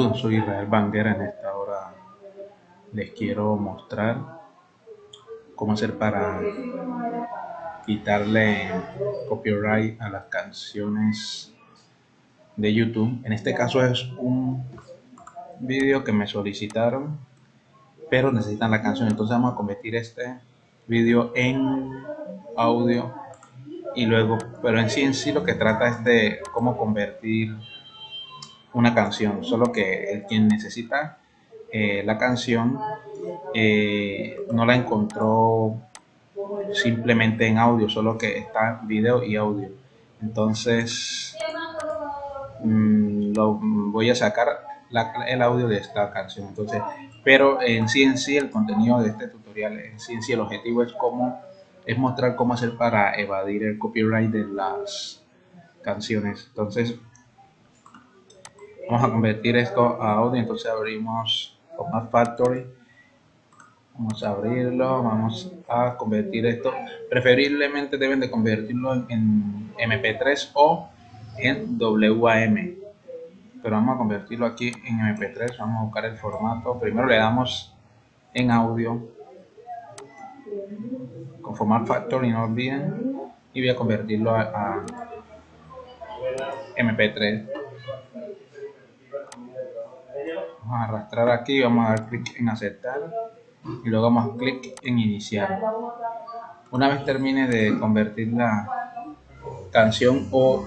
Soy Israel Banguera. En esta hora les quiero mostrar cómo hacer para quitarle copyright a las canciones de YouTube. En este caso es un vídeo que me solicitaron, pero necesitan la canción. Entonces vamos a convertir este vídeo en audio y luego, pero en sí en sí lo que trata es de cómo convertir una canción, solo que el quien necesita eh, la canción eh, no la encontró simplemente en audio, solo que está video y audio. Entonces mm, lo voy a sacar el audio de esta canción. Entonces, pero en sí en sí el contenido de este tutorial, en sí en sí el objetivo es cómo es mostrar cómo hacer para evadir el copyright de las canciones. Entonces vamos a convertir esto a audio entonces abrimos Format Factory. Vamos a abrirlo vamos a convertir esto. Preferiblemente deben de convertirlo en, mp3 o en WAM pero vamos a convertirlo aquí en mp3 vamos a buscar el formato. Primero le damos en audio. Con Format Factory no olviden. Y voy a convertirlo a mp3 a arrastrar aquí vamos a dar clic en aceptar y luego vamos a clic en iniciar. Una vez termine de convertir la canción o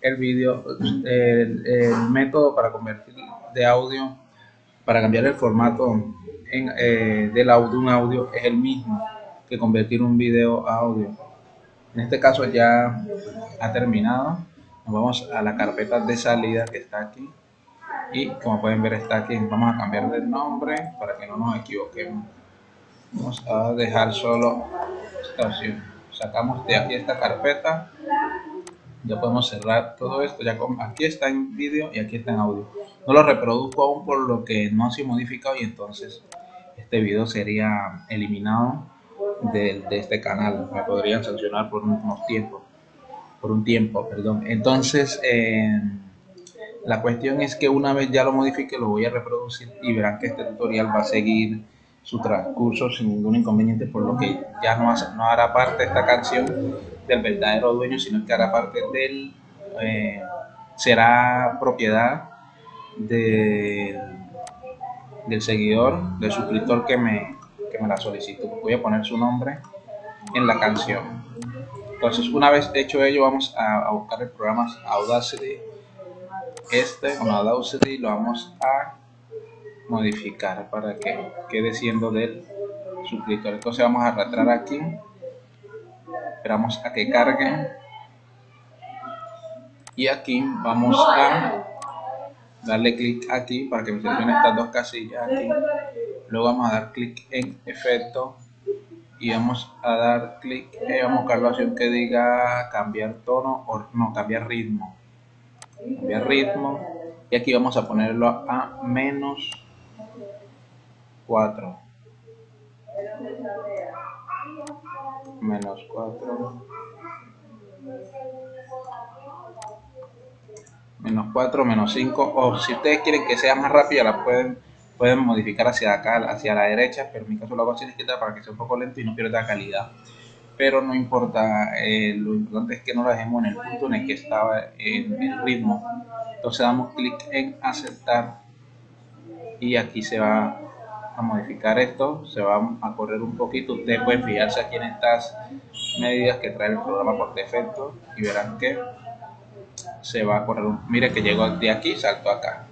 el vídeo el, método para convertir de audio para cambiar el formato en, eh, del audio un audio es el mismo que convertir un video a audio. En este caso ya ha terminado. Nos vamos a la carpeta de salida que está aquí y como pueden ver está aquí. Vamos a cambiar el nombre para que no nos equivoquemos. Vamos a dejar solo esta opción. Sacamos de aquí esta carpeta. Ya podemos cerrar todo esto. Ya aquí está en vídeo y aquí está en audio. No lo reproduzco aún por lo que no sido modificado y entonces este video sería eliminado de, de este canal. Me podrían sancionar por unos tiempos por un tiempo perdón. Entonces eh, la cuestión es que una vez ya lo modifique lo voy a reproducir y verán que este tutorial va a seguir su transcurso sin ningún inconveniente por lo que ya no, no hará parte esta canción del verdadero dueño sino que hará parte del eh, será propiedad de, del seguidor del suscriptor que me, que me la solicitó. Voy a poner su nombre en la canción. Entonces una vez hecho ello vamos a, a buscar el programa Audacity este con Audacity lo vamos a modificar para que quede siendo del suscriptor entonces vamos a arrastrar aquí. Esperamos a que cargue. Y aquí vamos a darle clic aquí para que me seleccione estas dos casillas aquí. Luego vamos a dar clic en efecto y vamos a dar clic. Y vamos a buscar la opción que diga cambiar tono o no cambiar ritmo cambiar ritmo. Y aquí vamos a ponerlo a menos 4 menos 4 menos 4 menos 5 o si ustedes quieren que sea más rápida la pueden pueden modificar hacia acá hacia la derecha. Pero en mi caso lo hago izquierda para que sea un poco lento y no pierda calidad pero no importa, eh, lo importante es que no lo dejemos en el punto en el que estaba en el ritmo. Entonces damos clic en aceptar y aquí se va a modificar esto, se va a correr un poquito. Ustedes pueden fijarse aquí en estas medidas que trae el programa por defecto y verán que se va a correr. Mire que llegó de aquí, salto acá.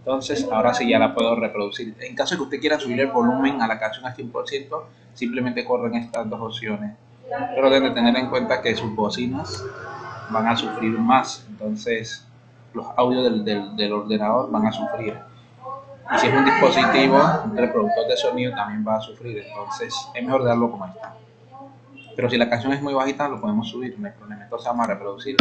Entonces, ahora sí ya la puedo reproducir. En caso de que usted quiera subir el volumen a la canción al 100%, simplemente corren estas dos opciones pero deben tener en cuenta que sus bocinas van a sufrir más, entonces los audios del, del, ordenador van a sufrir. Y si es un dispositivo, un reproductor de sonido también va a sufrir, entonces es mejor darlo como está. Pero si la canción es muy bajita, lo podemos subir, no hay problema. Entonces vamos a reproducir.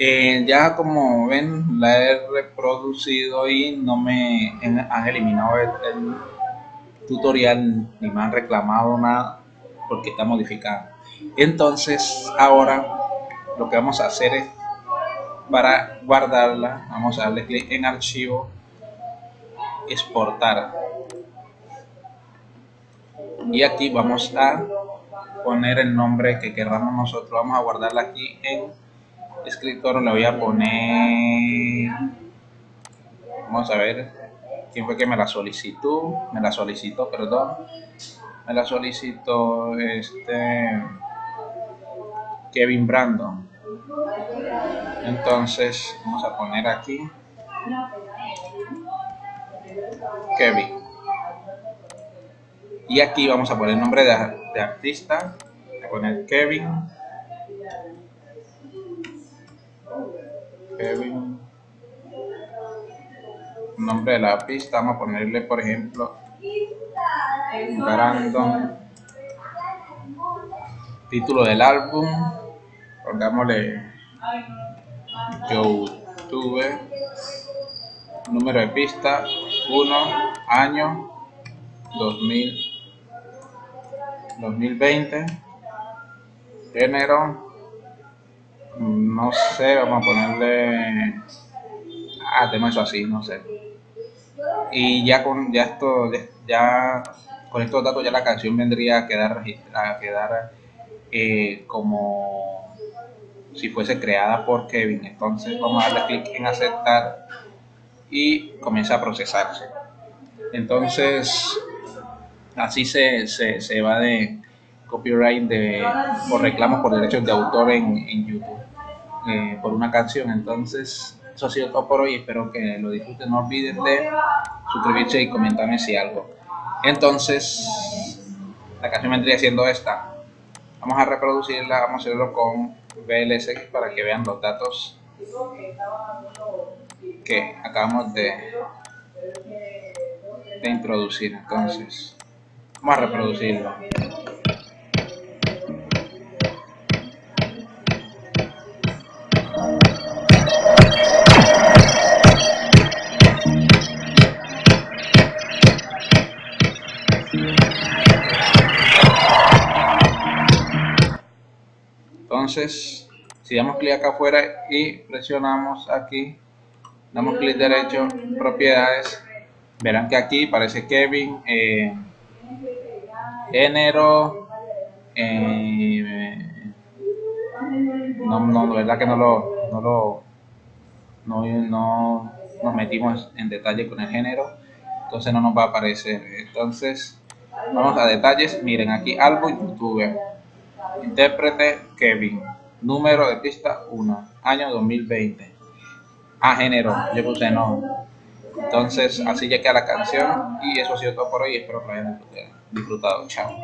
Eh, ya como ven la he reproducido y no me han eliminado el, tutorial ni me han reclamado nada porque está modificado. Entonces ahora lo que vamos a hacer es para guardarla vamos a darle clic en archivo exportar. Y aquí vamos a poner el nombre que queramos nosotros. Vamos a guardarla aquí en escritor le voy a poner vamos a ver quién fue que me la solicitó me la solicitó perdón. Me la solicitó este Kevin Brandon. Entonces vamos a poner aquí Kevin. Y aquí vamos a poner el nombre de, de artista. Voy a poner Kevin Kevin. Nombre de la pista vamos a ponerle por ejemplo Brandon. Título del álbum pongámosle YouTube número de pista 1 año 2000 2020 género no sé, vamos a ponerle, ah, tenemos eso así, no sé. Y ya con ya esto, ya con estos datos ya la canción vendría a quedar a quedar eh, como si fuese creada por Kevin. Entonces vamos a darle clic en aceptar y comienza a procesarse. Entonces así se, se, se va de copyright de, por reclamos por derechos de autor en YouTube. Eh, por una canción. Entonces, eso ha sido todo por hoy. Espero que lo disfruten. No olviden de suscribirse y comentarme si algo. Entonces, la canción vendría siendo esta. Vamos a reproducirla, vamos a hacerlo con VLC para que vean los datos que acabamos de introducir. Entonces, vamos a reproducirlo. Entonces si damos clic acá afuera y presionamos aquí damos clic derecho propiedades verán que aquí parece Kevin eh, género eh, no, no, verdad que no lo, no lo no, no nos metimos en detalle con el género entonces no nos va a aparecer. Entonces vamos a detalles. Miren aquí álbum youtube Intérprete Kevin. Número de pista 1. Año 2020. A género. Yo puse no. Entonces así llegué a la canción y eso ha sido todo por hoy. Espero que lo hayan disfrutado. Chao.